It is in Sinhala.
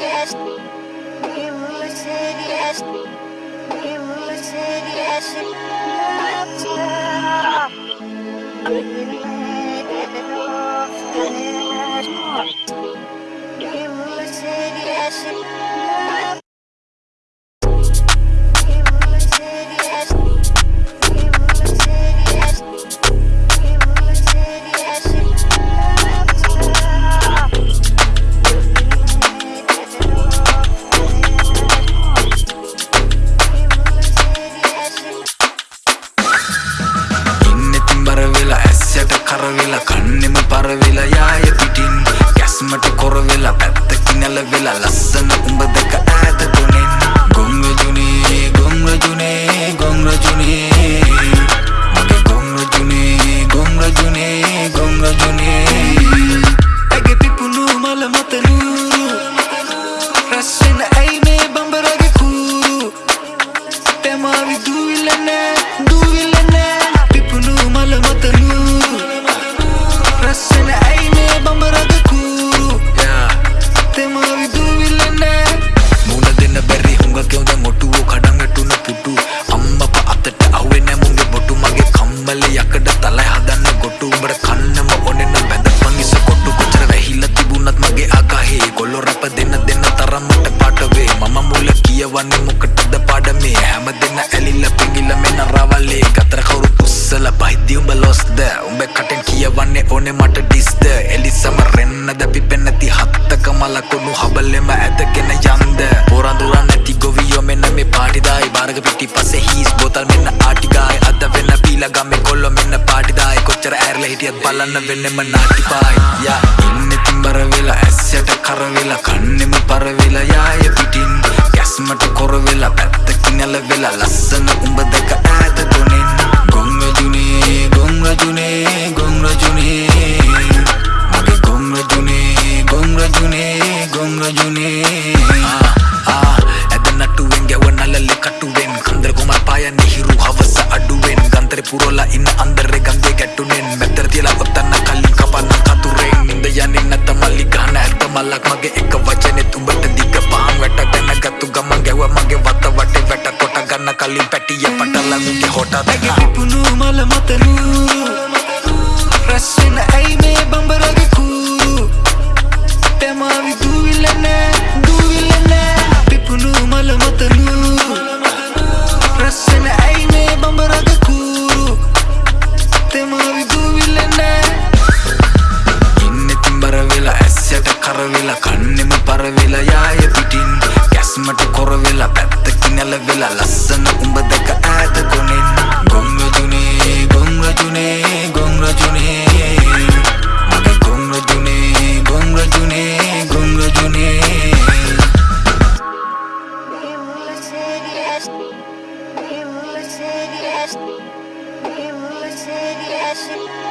yes. You said yes. කරවෙලා කන්නෙම පරවෙලා යාය පිටින් ගැස්මට කොරවෙලා පැත්තකි නැල වෙලා ලස්සන උඹ දෙක ඇත තුනෙන් ගොංරජුනේ ගොංරජුනේ ගොංරජුනේ මගේ ගොංරජුනේ ගොංරජුනේ ගොංරජුනේ ඇගේ පිපුණු මල මතනූරු රැස්සෙන ඇයි මේ බඹරගේ කූරු තෙමාවි දූවිල්ලනෑ දූවිල්ලනෑ තරම්මට පාටවේ මම මුල කියවන්නේ මොකටද පාඩමේ? හැම දෙන්න ඇලිල්ල පිඟිල්ල මෙන්න රවල්ලේ ගතර කවුරු පුස්සල බහිද්දි උඹ ලොස්ද? උඹ කටෙන් කියවන්නේ ඕනේ මට ඩිස්ද? එලිසම රෙන්නද? පිපෙන්නති හත්තක මලකුණු හබලෙම ඇදගෙන යන්ද? පොරඳුරන් නැති ගොවියෝ මෙන්න මේ පාටිදායි බාරග පිටි පස්සේ හීස් බෝතල් මෙන්න ආටිගායි අද වෙන්න පීලා ගම්මේ කොල්ලෝ මෙන්න පාටිදායි කොච්චර ඇරලා හිටියත් බලන්න වෙන්නෙම නාටිපායි යා ඉන්නෙතින් බර වෙලා වෙලා ලස්සන උඹ දෙක ඈත තුනෙන් ගොංරජුනේ ගොංරජුනේ ගොංරජුනේ මගේ ගොංරජුනේ ගොංරජුනේ ගොංරජුනේ ආ ආ ඇද නටුවෙන් ගැව නලලෙ කටුවෙන්. කන්දර කොමල් පායන්නේ හිරු හවස අඩුවෙන්. ගන්තර පුරෝලා ඉන්න අන්දරේ ගංගේ ගැටුනෙන්. මෙතර තියලා ඔත්තන්න කලින් කපන්න කතුරෙන්. නින්ද යන්නේ නැත මල්ලි ගහන ඇත්ත මල්ලක් මගේ එක වචනෙත් කලින් පැටිය පටලමිගේ හොට දැගේ පිපුණු මල මතනූරු රැස්සෙන ඇයි මේ බඹරගේ කූරු තෙමාවි දූවිල්ලනෑ දූවිල්ලනෑ පිපුණු මල මතනූරු රැස්සෙන ඇයි මේ බඹරග කූරු තෙමාවි දූවිල්ලනෑ ඉන්නෙතින් බරවෙලා ඇස්සට කරවෙලා කන්නෙම පරවෙලා යාය පිටින් ගැස්මට කොරවෙලා පැත්තකි නැල වෙලා ලස්සන උඹ දෙක ඈත කොනෙන් ගොංරජුනේ ගොංරජුනේ ගොංරජුනේ මගේ ගොංරජුනේ ගොංරජුනේ ගොංරජුනේ You said yes. You said yes. You said yes.